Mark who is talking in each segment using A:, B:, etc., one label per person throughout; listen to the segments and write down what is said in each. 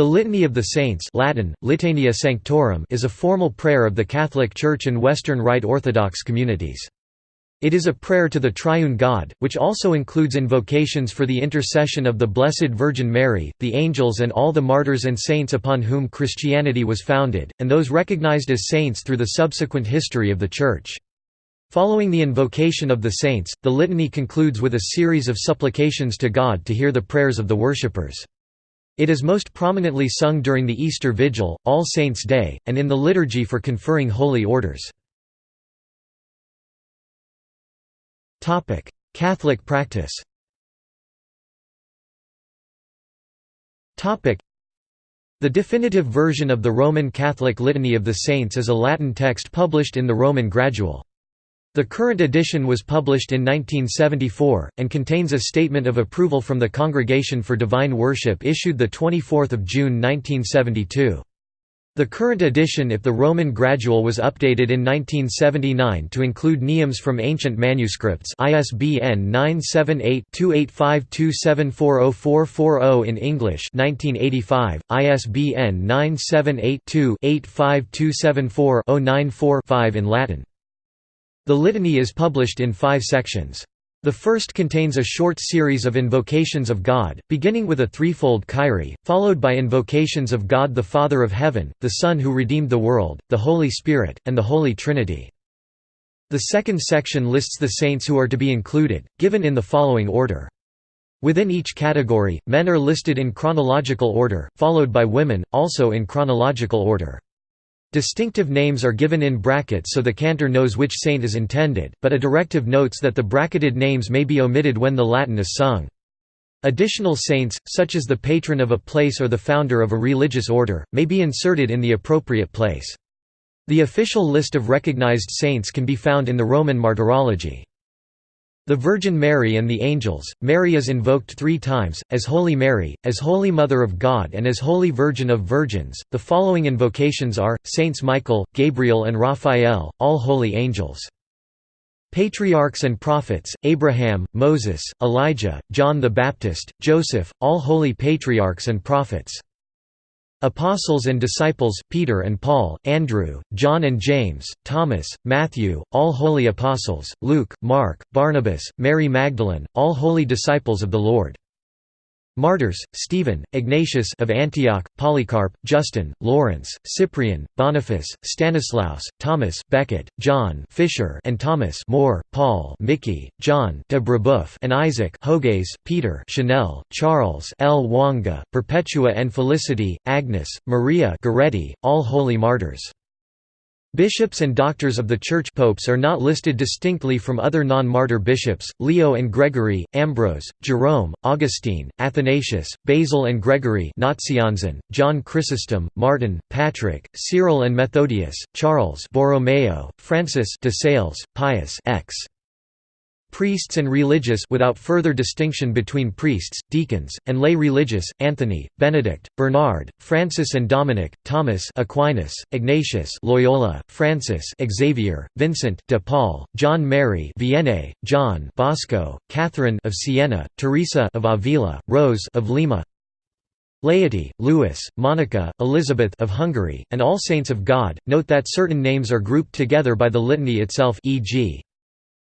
A: The Litany of the Saints Latin, Litania Sanctorum is a formal prayer of the Catholic Church and Western Rite Orthodox communities. It is a prayer to the Triune God, which also includes invocations for the intercession of the Blessed Virgin Mary, the angels and all the martyrs and saints upon whom Christianity was founded, and those recognized as saints through the subsequent history of the Church. Following the invocation of the saints, the litany concludes with a series of supplications to God to hear the prayers of the worshippers. It is most prominently sung during the Easter Vigil, All Saints' Day, and in the liturgy for conferring holy orders. Catholic practice the definitive version of the Roman Catholic Litany of the Saints is a Latin text published in the Roman Gradual. The current edition was published in 1974, and contains a statement of approval from the Congregation for Divine Worship issued 24 June 1972. The current edition if the Roman Gradual was updated in 1979 to include nemes from ancient manuscripts ISBN 978-2852740440 in English 1985, ISBN 978 2 85274 094 in Latin. The litany is published in five sections. The first contains a short series of invocations of God, beginning with a threefold Kyrie, followed by invocations of God the Father of Heaven, the Son who redeemed the world, the Holy Spirit, and the Holy Trinity. The second section lists the saints who are to be included, given in the following order. Within each category, men are listed in chronological order, followed by women, also in chronological order. Distinctive names are given in brackets so the cantor knows which saint is intended, but a directive notes that the bracketed names may be omitted when the Latin is sung. Additional saints, such as the patron of a place or the founder of a religious order, may be inserted in the appropriate place. The official list of recognized saints can be found in the Roman Martyrology. The Virgin Mary and the Angels, Mary is invoked three times, as Holy Mary, as Holy Mother of God and as Holy Virgin of Virgins. The following invocations are, Saints Michael, Gabriel and Raphael, all holy angels. Patriarchs and prophets, Abraham, Moses, Elijah, John the Baptist, Joseph, all holy patriarchs and prophets. Apostles and disciples, Peter and Paul, Andrew, John and James, Thomas, Matthew, all holy apostles, Luke, Mark, Barnabas, Mary Magdalene, all holy disciples of the Lord. Martyrs, Stephen, Ignatius of Antioch, Polycarp, Justin, Lawrence, Cyprian, Boniface, Stanislaus, Thomas, Becket, John Fisher and Thomas More, Paul Miki, John de Brebeuf and Isaac Jogues, Peter Chanel, Charles Lwanga, Perpetua and Felicity, Agnes, Maria Goretti, all holy martyrs. Bishops and doctors of the Church popes are not listed distinctly from other non-martyr bishops, Leo and Gregory, Ambrose, Jerome, Augustine, Athanasius, Basil and Gregory John Chrysostom, Martin, Patrick, Cyril and Methodius, Charles Borromeo, Francis de Sales, Pius X priests and religious without further distinction between priests, deacons, and lay religious, Anthony, Benedict, Bernard, Francis and Dominic, Thomas Aquinas, Ignatius Loyola, Francis Xavier, Vincent de Paul, John Mary Vianney, John Bosco, Catherine of Siena, Teresa of Avila, Rose of Lima, Laity, Louis, Monica, Elizabeth of Hungary, and all saints of God. Note that certain names are grouped together by the litany itself e.g.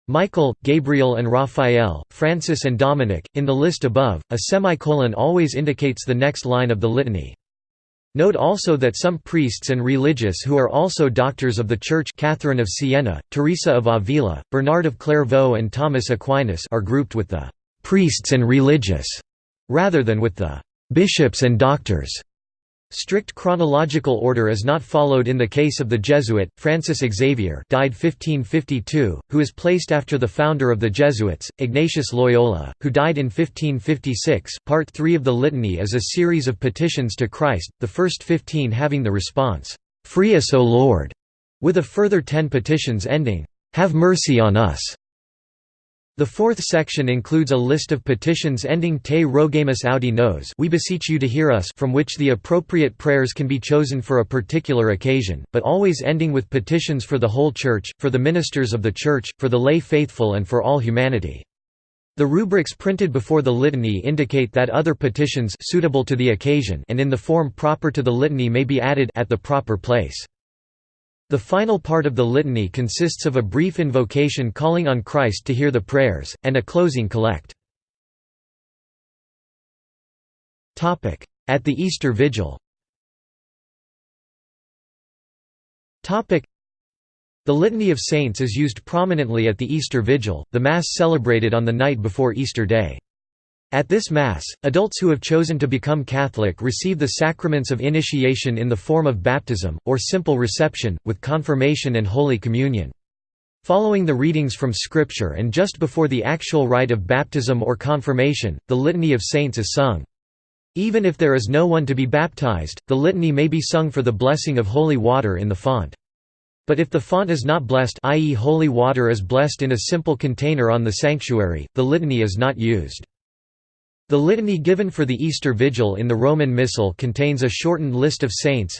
A: Michael, Gabriel and Raphael, Francis and Dominic. In the list above, a semicolon always indicates the next line of the litany. Note also that some priests and religious who are also doctors of the Church Catherine of Siena, Teresa of Avila, Bernard of Clairvaux and Thomas Aquinas are grouped with the «priests and religious» rather than with the «bishops and doctors». Strict chronological order is not followed in the case of the Jesuit, Francis Xavier died 1552, who is placed after the founder of the Jesuits, Ignatius Loyola, who died in 1556. Part 3 of the Litany is a series of petitions to Christ, the first 15 having the response, "'Free us O Lord'", with a further ten petitions ending, "'Have mercy on us'". The fourth section includes a list of petitions ending Te rogamus audi nos we beseech you to hear us from which the appropriate prayers can be chosen for a particular occasion, but always ending with petitions for the whole Church, for the ministers of the Church, for the lay faithful and for all humanity. The rubrics printed before the litany indicate that other petitions suitable to the occasion and in the form proper to the litany may be added at the proper place. The final part of the litany consists of a brief invocation calling on Christ to hear the prayers, and a closing collect. At the Easter Vigil the Litany of Saints is used prominently at the Easter Vigil, the Mass celebrated on the night before Easter Day. At this Mass, adults who have chosen to become Catholic receive the sacraments of initiation in the form of baptism, or simple reception, with confirmation and Holy Communion. Following the readings from Scripture and just before the actual rite of baptism or confirmation, the Litany of Saints is sung. Even if there is no one to be baptized, the litany may be sung for the blessing of holy water in the font. But if the font is not blessed i.e. holy water is blessed in a simple container on the sanctuary, the litany is not used. The litany given for the Easter Vigil in the Roman Missal contains a shortened list of saints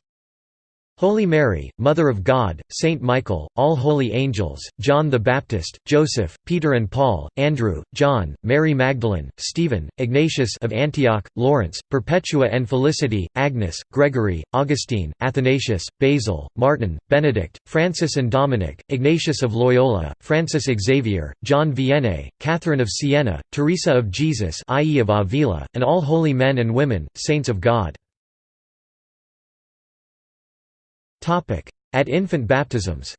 A: Holy Mary, Mother of God, Saint Michael, all holy angels, John the Baptist, Joseph, Peter and Paul, Andrew, John, Mary Magdalene, Stephen, Ignatius of Antioch, Lawrence, Perpetua and Felicity, Agnes, Gregory, Augustine, Athanasius, Basil, Martin, Benedict, Francis and Dominic, Ignatius of Loyola, Francis Xavier, John Vianney, Catherine of Siena, Teresa of Jesus i.e. of Avila, and all holy men and women, saints of God. At infant baptisms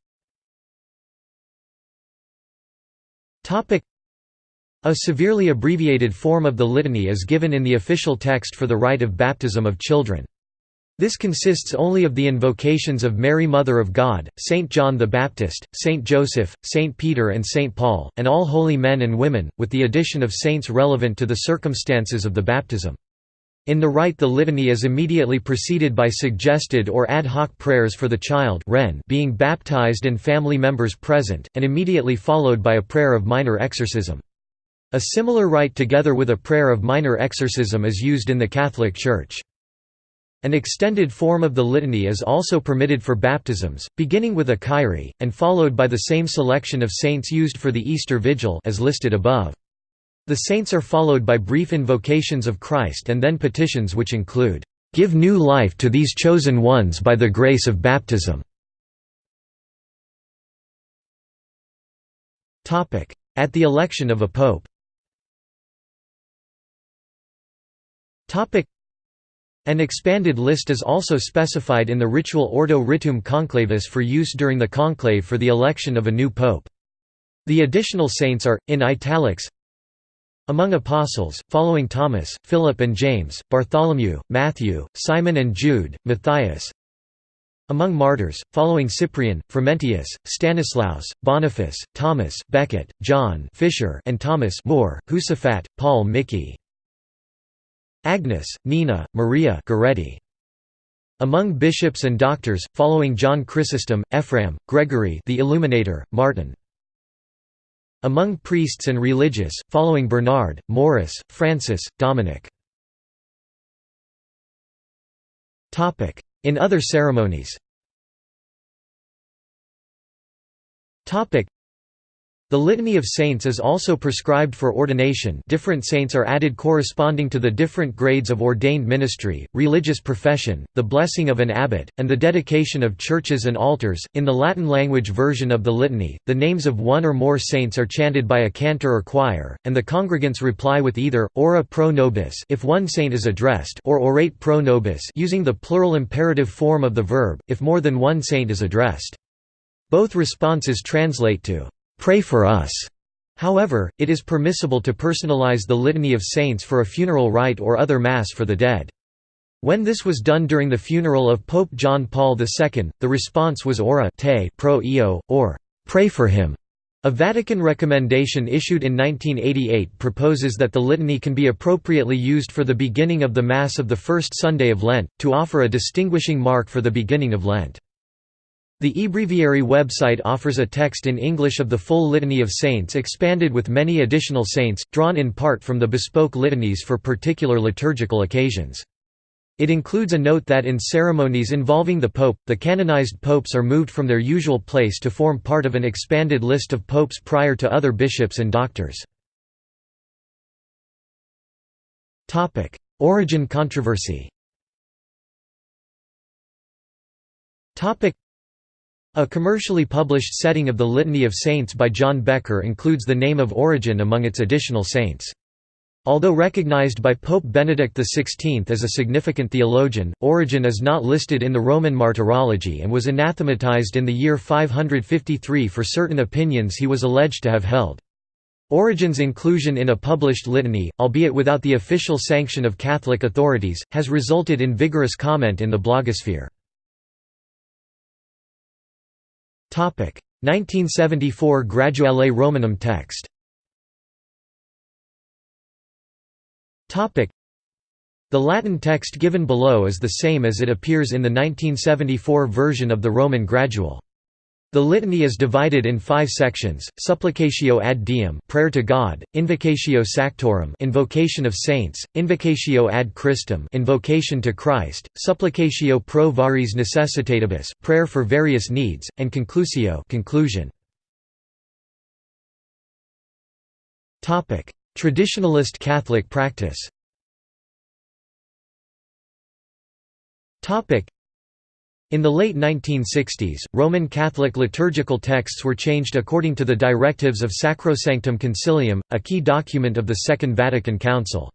A: a severely abbreviated form of the litany is given in the official text for the rite of baptism of children. This consists only of the invocations of Mary Mother of God, Saint John the Baptist, Saint Joseph, Saint Peter and Saint Paul, and all holy men and women, with the addition of saints relevant to the circumstances of the baptism. In the rite the litany is immediately preceded by suggested or ad hoc prayers for the child being baptized and family members present, and immediately followed by a prayer of minor exorcism. A similar rite together with a prayer of minor exorcism is used in the Catholic Church. An extended form of the litany is also permitted for baptisms, beginning with a Kyrie, and followed by the same selection of saints used for the Easter Vigil as listed above. The saints are followed by brief invocations of Christ and then petitions which include, "...give new life to these chosen ones by the grace of baptism." At the election of a pope an expanded list is also specified in the ritual Ordo Ritum Conclavis for use during the conclave for the election of a new pope. The additional saints are, in italics, among apostles, following Thomas, Philip and James, Bartholomew, Matthew, Simon and Jude, Matthias. Among martyrs, following Cyprian, Frumentius, Stanislaus, Boniface, Thomas Becket, John Fisher and Thomas More, Josaphat, Paul Miki. Agnes, Nina, Maria Goretti. Among bishops and doctors, following John Chrysostom, Ephraim, Gregory the Illuminator, Martin among priests and religious, following Bernard, Maurice, Francis, Dominic. In other ceremonies the Litany of Saints is also prescribed for ordination different saints are added corresponding to the different grades of ordained ministry, religious profession, the blessing of an abbot, and the dedication of churches and altars. In the Latin language version of the litany, the names of one or more saints are chanted by a cantor or choir, and the congregants reply with either, ora pro nobis if one saint is addressed or orate pro nobis using the plural imperative form of the verb, if more than one saint is addressed. Both responses translate to Pray for us. However, it is permissible to personalize the Litany of Saints for a funeral rite or other Mass for the dead. When this was done during the funeral of Pope John Paul II, the response was Orate pro eo, or Pray for him. A Vatican recommendation issued in 1988 proposes that the litany can be appropriately used for the beginning of the Mass of the first Sunday of Lent, to offer a distinguishing mark for the beginning of Lent. The eBreviary website offers a text in English of the full Litany of Saints expanded with many additional saints, drawn in part from the bespoke litanies for particular liturgical occasions. It includes a note that in ceremonies involving the Pope, the canonized popes are moved from their usual place to form part of an expanded list of popes prior to other bishops and doctors. Origen controversy a commercially published setting of the Litany of Saints by John Becker includes the name of Origen among its additional saints. Although recognized by Pope Benedict XVI as a significant theologian, Origen is not listed in the Roman Martyrology and was anathematized in the year 553 for certain opinions he was alleged to have held. Origen's inclusion in a published litany, albeit without the official sanction of Catholic authorities, has resulted in vigorous comment in the blogosphere. 1974 Graduale Romanum text. The Latin text given below is the same as it appears in the 1974 version of the Roman Gradual. The litany is divided in five sections: Supplicatio ad Deum, prayer to God; Invocatio Sanctorum, invocation of saints; Invocatio ad Christum, invocation to Christ; Supplicatio pro variis necessitatibus, prayer for various needs; and Conclusio, conclusion. Topic: Traditionalist Catholic practice. Topic: in the late 1960s, Roman Catholic liturgical texts were changed according to the directives of Sacrosanctum Concilium, a key document of the Second Vatican Council.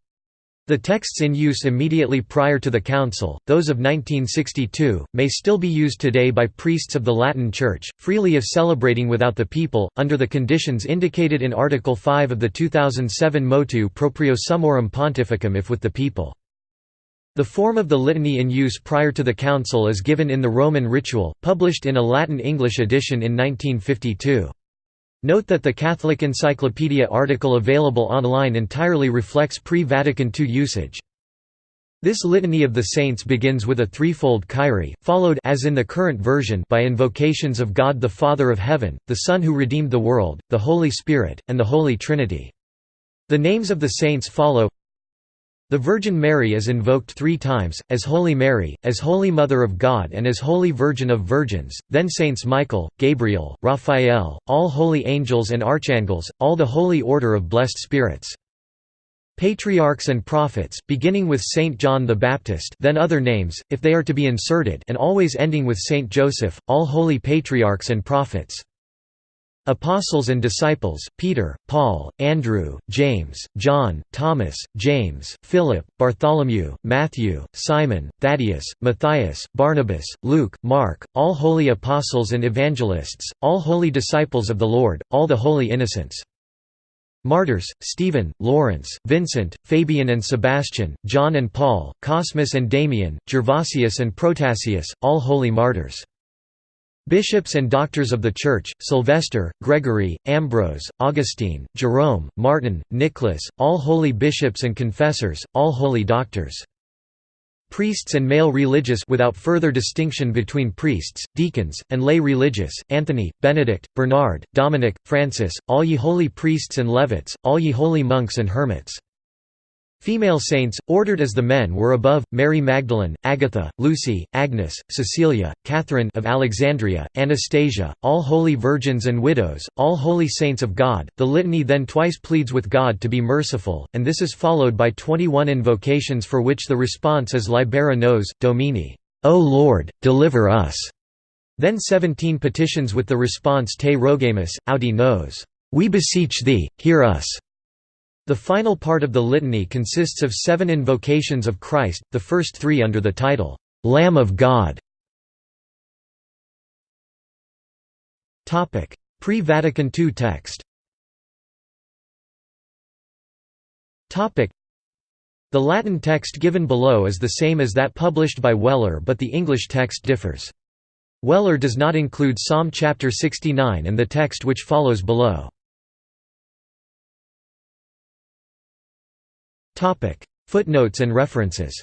A: The texts in use immediately prior to the Council, those of 1962, may still be used today by priests of the Latin Church, freely if celebrating without the people, under the conditions indicated in Article 5 of the 2007 Motu Proprio Summorum Pontificum if with the people. The form of the litany in use prior to the Council is given in the Roman Ritual, published in a Latin-English edition in 1952. Note that the Catholic Encyclopedia article available online entirely reflects pre-Vatican II usage. This litany of the saints begins with a threefold Kyrie, followed as in the current version by invocations of God the Father of Heaven, the Son who redeemed the world, the Holy Spirit, and the Holy Trinity. The names of the saints follow the Virgin Mary is invoked three times, as Holy Mary, as Holy Mother of God and as Holy Virgin of Virgins, then Saints Michael, Gabriel, Raphael, all holy angels and archangels, all the holy order of blessed spirits. Patriarchs and prophets, beginning with Saint John the Baptist then other names, if they are to be inserted and always ending with Saint Joseph, all holy patriarchs and prophets. Apostles and disciples, Peter, Paul, Andrew, James, John, Thomas, James, Philip, Bartholomew, Matthew, Simon, Thaddeus, Matthias, Barnabas, Luke, Mark, all holy apostles and evangelists, all holy disciples of the Lord, all the holy innocents. Martyrs, Stephen, Lawrence, Vincent, Fabian and Sebastian, John and Paul, Cosmas and Damian, Gervasius and Protasius, all holy martyrs. Bishops and doctors of the Church, Sylvester, Gregory, Ambrose, Augustine, Jerome, Martin, Nicholas, all holy bishops and confessors, all holy doctors. Priests and male religious without further distinction between priests, deacons, and lay religious, Anthony, Benedict, Bernard, Dominic, Francis, all ye holy priests and levites, all ye holy monks and hermits. Female saints, ordered as the men were above, Mary Magdalene, Agatha, Lucy, Agnes, Cecilia, Catherine of Alexandria, Anastasia, all holy virgins and widows, all holy saints of God. The litany then twice pleads with God to be merciful, and this is followed by 21 invocations for which the response is Libera nos, Domine, O Lord, deliver us. Then 17 petitions with the response Te rogamus, audi nos, We beseech thee, hear us. The final part of the litany consists of seven invocations of Christ, the first three under the title, "'Lamb of God". Pre-Vatican II text The Latin text given below is the same as that published by Weller but the English text differs. Weller does not include Psalm chapter 69 and the text which follows below. Footnotes and references.